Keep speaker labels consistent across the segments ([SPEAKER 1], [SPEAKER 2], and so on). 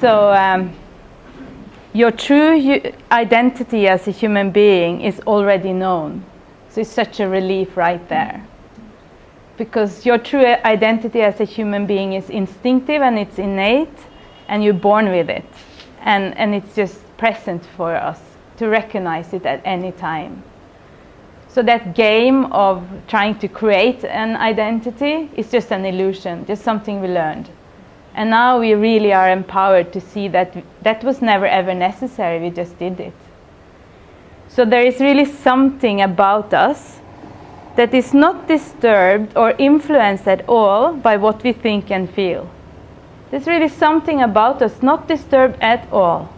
[SPEAKER 1] So um, your true identity as a human being is already known. So it's such a relief right there. Because your true identity as a human being is instinctive and it's innate and you're born with it. And, and it's just present for us to recognize it at any time. So that game of trying to create an identity is just an illusion, just something we learned. And now we really are empowered to see that that was never ever necessary, we just did it. So there is really something about us that is not disturbed or influenced at all by what we think and feel. There's really something about us not disturbed at all.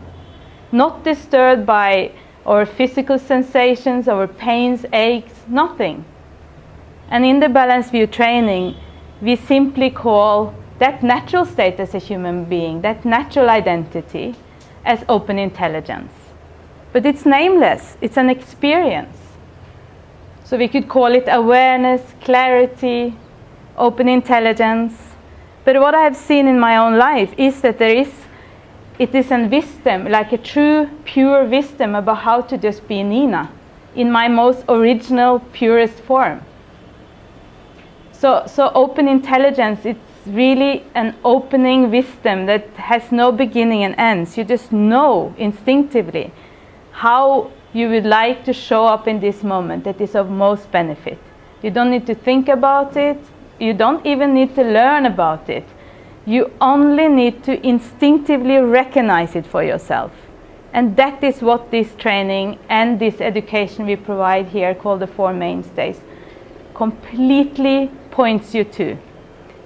[SPEAKER 1] Not disturbed by our physical sensations, our pains, aches, nothing. And in the Balanced View training, we simply call that natural state as a human being, that natural identity, as open intelligence. But it's nameless, it's an experience. So we could call it awareness, clarity, open intelligence. But what I have seen in my own life is that there is, it is a wisdom, like a true, pure wisdom about how to just be Nina in my most original, purest form. So, so open intelligence, it's really an opening wisdom that has no beginning and ends. You just know instinctively how you would like to show up in this moment that is of most benefit. You don't need to think about it. You don't even need to learn about it. You only need to instinctively recognize it for yourself. And that is what this training and this education we provide here called the Four Mainstays completely points you to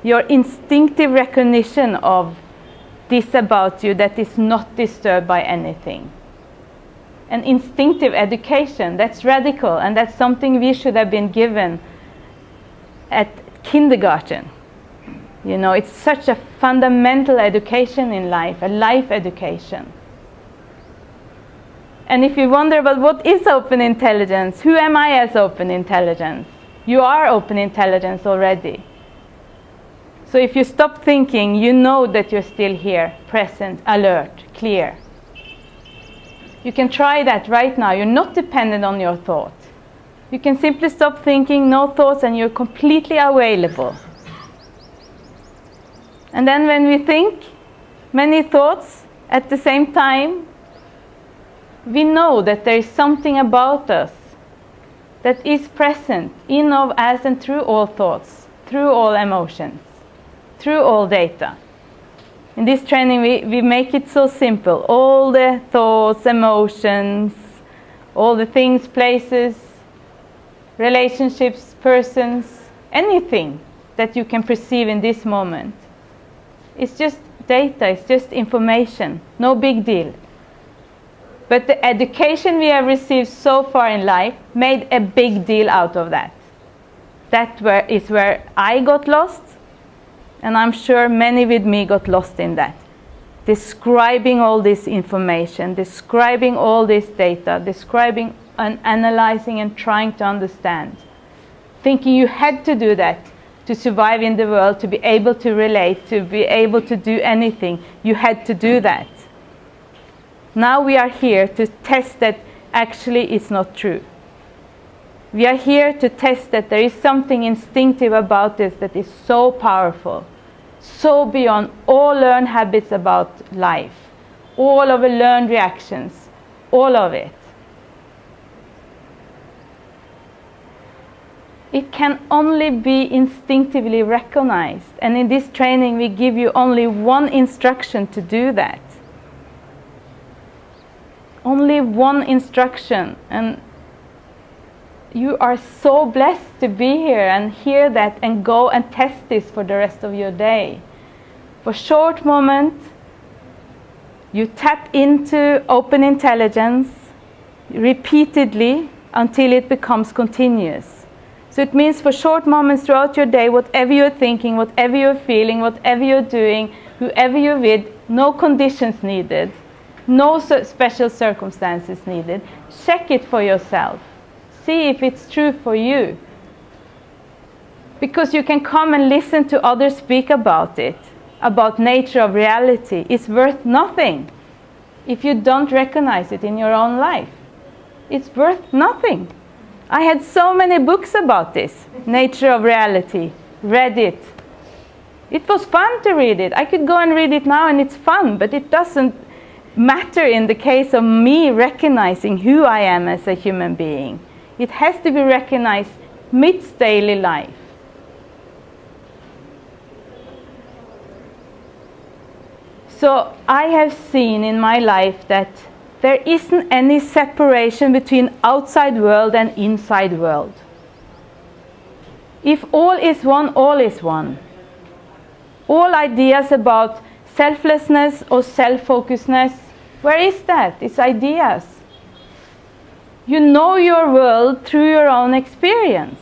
[SPEAKER 1] your instinctive recognition of this about you that is not disturbed by anything. An instinctive education, that's radical, and that's something we should have been given at kindergarten. You know, it's such a fundamental education in life, a life education. And if you wonder about what is open intelligence, who am I as open intelligence? You are open intelligence already. So if you stop thinking, you know that you're still here, present, alert, clear. You can try that right now. You're not dependent on your thought. You can simply stop thinking, no thoughts, and you're completely available. And then when we think many thoughts at the same time, we know that there is something about us that is present in, of, as, and through all thoughts, through all emotions through all data. In this training, we, we make it so simple. All the thoughts, emotions, all the things, places, relationships, persons, anything that you can perceive in this moment. It's just data, it's just information, no big deal. But the education we have received so far in life made a big deal out of that. That where, is where I got lost and I'm sure many with me got lost in that. Describing all this information, describing all this data, describing and analyzing and trying to understand. Thinking you had to do that to survive in the world, to be able to relate, to be able to do anything. You had to do that. Now we are here to test that actually it's not true. We are here to test that there is something instinctive about this that is so powerful so beyond all learned habits about life, all of the learned reactions, all of it. It can only be instinctively recognized. And in this training, we give you only one instruction to do that. Only one instruction. And you are so blessed to be here and hear that and go and test this for the rest of your day. For short moment, you tap into open intelligence repeatedly until it becomes continuous. So it means for short moments throughout your day, whatever you're thinking, whatever you're feeling, whatever you're doing, whoever you're with, no conditions needed, no special circumstances needed. Check it for yourself see if it's true for you. Because you can come and listen to others speak about it. about nature of reality It's worth nothing if you don't recognize it in your own life. It's worth nothing. I had so many books about this, nature of reality, read it. It was fun to read it. I could go and read it now and it's fun, but it doesn't matter in the case of me recognizing who I am as a human being. It has to be recognized midst daily life. So I have seen in my life that there isn't any separation between outside world and inside world. If all is one, all is one. All ideas about selflessness or self-focusedness, where is that? It's ideas. You know your world through your own experience.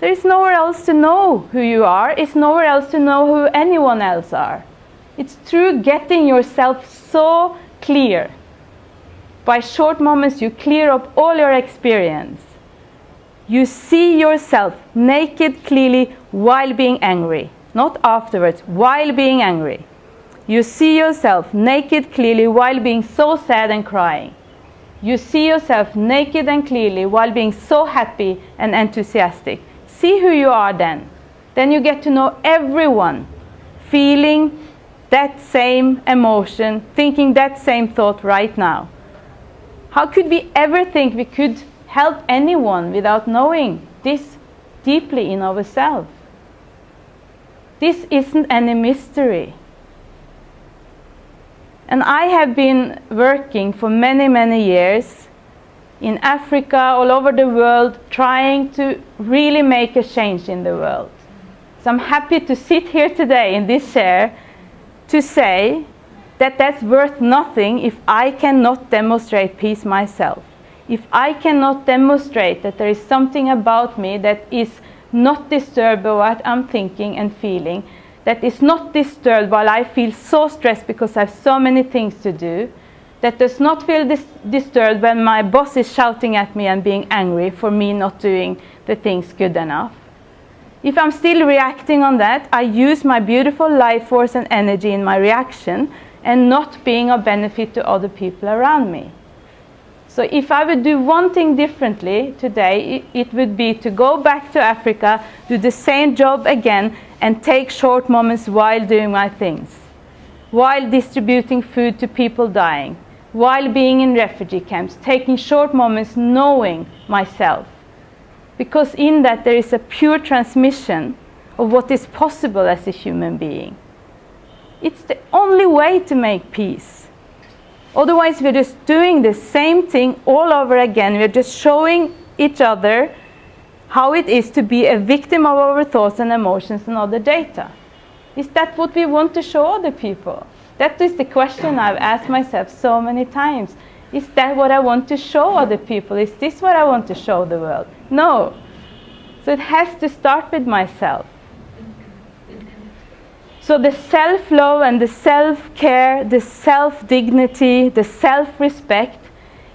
[SPEAKER 1] There is nowhere else to know who you are. It's nowhere else to know who anyone else are. It's through getting yourself so clear. By short moments, you clear up all your experience. You see yourself naked clearly while being angry, not afterwards, while being angry. You see yourself naked clearly while being so sad and crying. You see yourself naked and clearly while being so happy and enthusiastic. See who you are then. Then you get to know everyone, feeling that same emotion, thinking that same thought right now. How could we ever think we could help anyone without knowing this deeply in ourselves? This isn't any mystery. And I have been working for many, many years in Africa, all over the world, trying to really make a change in the world. So I'm happy to sit here today in this chair to say that that's worth nothing if I cannot demonstrate peace myself. If I cannot demonstrate that there is something about me that is not disturbed by what I'm thinking and feeling, that is not disturbed while I feel so stressed because I have so many things to do, that does not feel dis disturbed when my boss is shouting at me and being angry for me not doing the things good enough, if I'm still reacting on that, I use my beautiful life force and energy in my reaction and not being of benefit to other people around me. So if I would do one thing differently today, it would be to go back to Africa, do the same job again, and take short moments while doing my things. While distributing food to people dying, while being in refugee camps, taking short moments knowing myself because in that there is a pure transmission of what is possible as a human being. It's the only way to make peace. Otherwise, we're just doing the same thing all over again. We're just showing each other how it is to be a victim of our thoughts and emotions and other data. Is that what we want to show other people? That is the question I've asked myself so many times. Is that what I want to show other people? Is this what I want to show the world? No. So it has to start with myself. So the self-love and the self-care, the self-dignity, the self-respect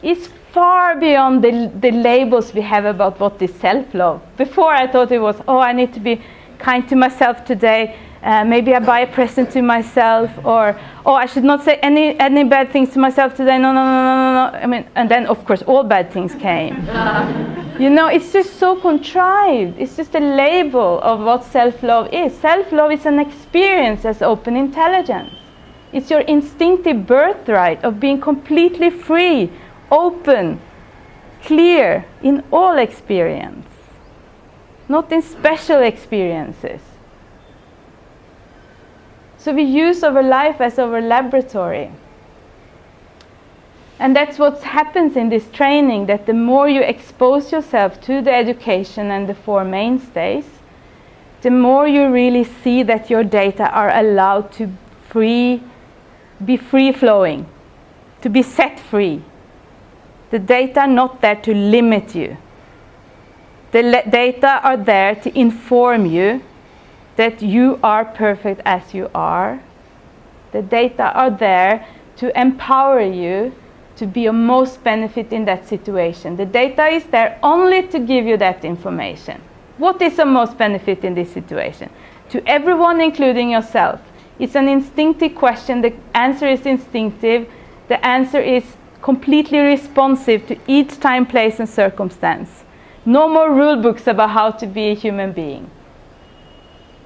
[SPEAKER 1] is far beyond the, the labels we have about what is self-love. Before I thought it was, oh, I need to be kind to myself today. Uh, maybe I buy a present to myself, or oh, I should not say any any bad things to myself today. No, no, no, no, no. I mean, and then of course all bad things came. you know, it's just so contrived. It's just a label of what self-love is. Self-love is an experience as open intelligence. It's your instinctive birthright of being completely free, open, clear in all experience, not in special experiences. So we use our life as our laboratory. And that's what happens in this training, that the more you expose yourself to the education and the four mainstays, the more you really see that your data are allowed to free, be free flowing, to be set free. The data are not there to limit you. The data are there to inform you that you are perfect as you are. The data are there to empower you to be of most benefit in that situation. The data is there only to give you that information. What is the most benefit in this situation? To everyone, including yourself. It's an instinctive question. The answer is instinctive. The answer is completely responsive to each time, place, and circumstance. No more rule books about how to be a human being.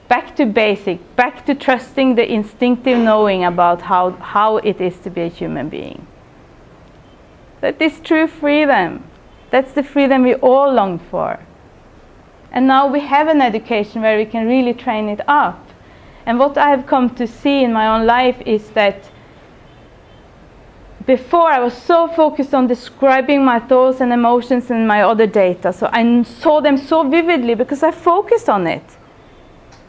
[SPEAKER 1] Back to basic, back to trusting the instinctive knowing about how, how it is to be a human being. That is true freedom. That's the freedom we all long for. And now we have an education where we can really train it up. And what I have come to see in my own life is that before I was so focused on describing my thoughts and emotions and my other data. So I saw them so vividly because I focused on it.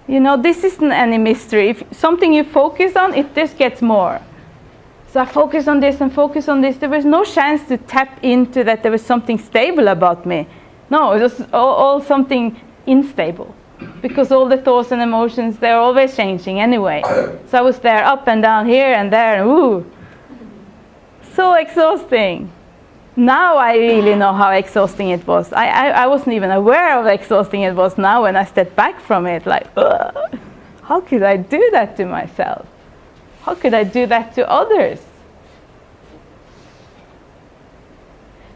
[SPEAKER 1] You know, this isn't any mystery. If something you focus on, it just gets more. So I focused on this and focused on this. There was no chance to tap into that there was something stable about me. No, it was all, all something unstable because all the thoughts and emotions, they're always changing anyway. So I was there up and down here and there, and ooh, so exhausting. Now I really know how exhausting it was. I, I, I wasn't even aware of how exhausting it was now when I stepped back from it. Like, how could I do that to myself? How could I do that to others?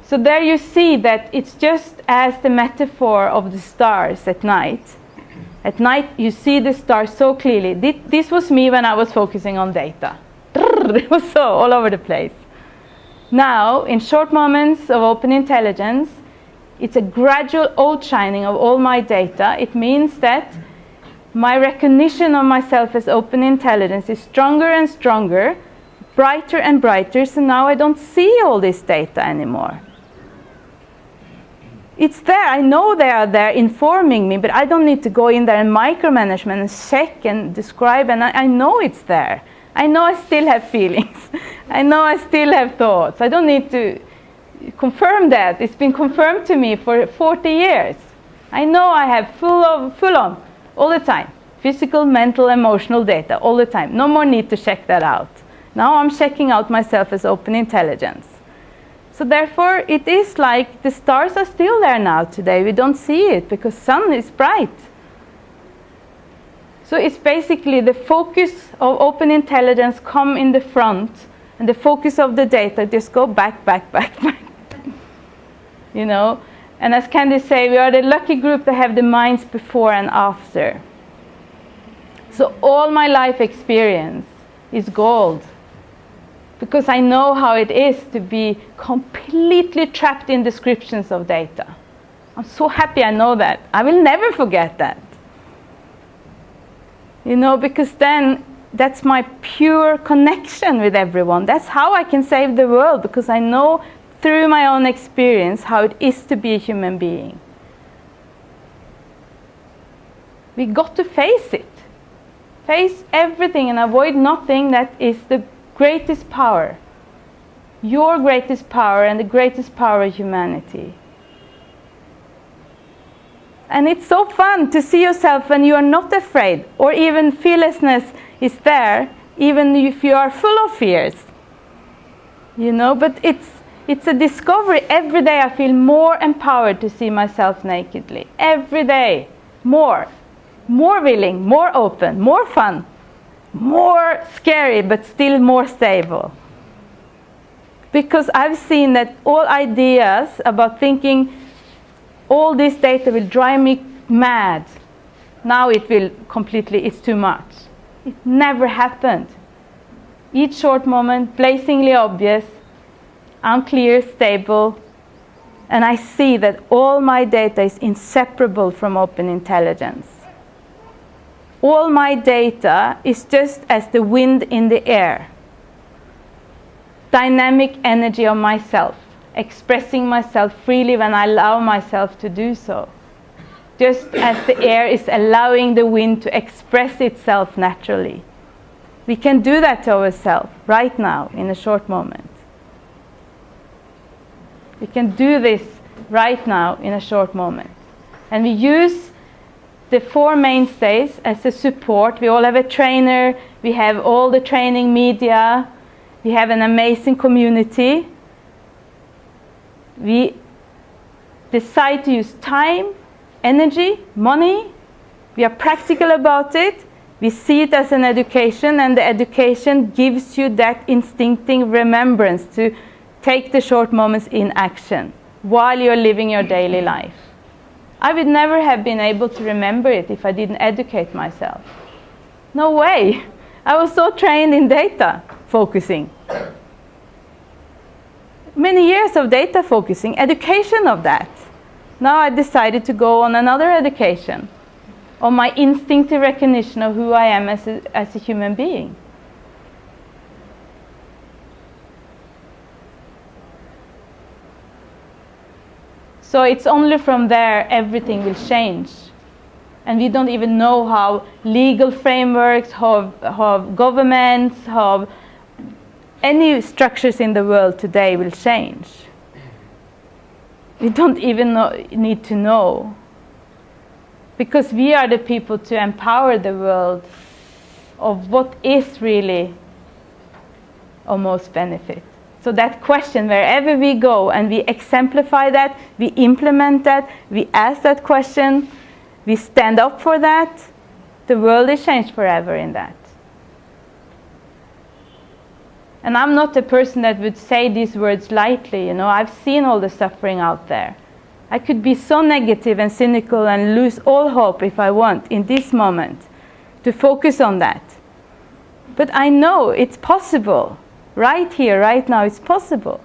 [SPEAKER 1] So there you see that it's just as the metaphor of the stars at night. At night you see the stars so clearly. This was me when I was focusing on data. It was so all over the place. Now, in short moments of open intelligence, it's a gradual outshining of all my data. It means that my recognition of myself as open intelligence is stronger and stronger, brighter and brighter, so now I don't see all this data anymore. It's there, I know they are there informing me, but I don't need to go in there and micromanagement and check and describe, and I, I know it's there. I know I still have feelings. I know I still have thoughts. I don't need to confirm that. It's been confirmed to me for 40 years. I know I have full of full on all the time. Physical, mental, emotional data all the time. No more need to check that out. Now I'm checking out myself as open intelligence. So therefore it is like the stars are still there now today. We don't see it because sun is bright. So it's basically the focus of open intelligence come in the front and the focus of the data just go back, back, back, back. you know, and as Candy say, we are the lucky group that have the minds before and after. So all my life experience is gold because I know how it is to be completely trapped in descriptions of data. I'm so happy I know that. I will never forget that. You know, because then that's my pure connection with everyone. That's how I can save the world because I know through my own experience how it is to be a human being. We got to face it. Face everything and avoid nothing that is the greatest power. Your greatest power and the greatest power of humanity. And it's so fun to see yourself when you are not afraid or even fearlessness is there, even if you are full of fears. You know, but it's, it's a discovery. Every day I feel more empowered to see myself nakedly. Every day. More. More willing, more open, more fun, more scary, but still more stable. Because I've seen that all ideas about thinking all this data will drive me mad. Now it will completely, it's too much. It never happened. Each short moment, blazingly obvious, unclear, stable, and I see that all my data is inseparable from open intelligence. All my data is just as the wind in the air, dynamic energy of myself expressing myself freely when I allow myself to do so. Just as the air is allowing the wind to express itself naturally. We can do that to ourselves right now in a short moment. We can do this right now in a short moment. And we use the four mainstays as a support. We all have a trainer, we have all the training media, we have an amazing community we decide to use time, energy, money. We are practical about it. We see it as an education, and the education gives you that instinctive remembrance to take the short moments in action while you're living your daily life. I would never have been able to remember it if I didn't educate myself. No way. I was so trained in data focusing. Many years of data focusing, education of that. Now I decided to go on another education on my instinctive recognition of who I am as a, as a human being. So it's only from there everything will change. And we don't even know how legal frameworks, how, how governments, how any structures in the world today will change. We don't even know, need to know. Because we are the people to empower the world of what is really of most benefit. So that question, wherever we go and we exemplify that, we implement that, we ask that question, we stand up for that, the world is changed forever in that. And I'm not a person that would say these words lightly, you know, I've seen all the suffering out there. I could be so negative and cynical and lose all hope if I want in this moment to focus on that. But I know it's possible. Right here, right now, it's possible.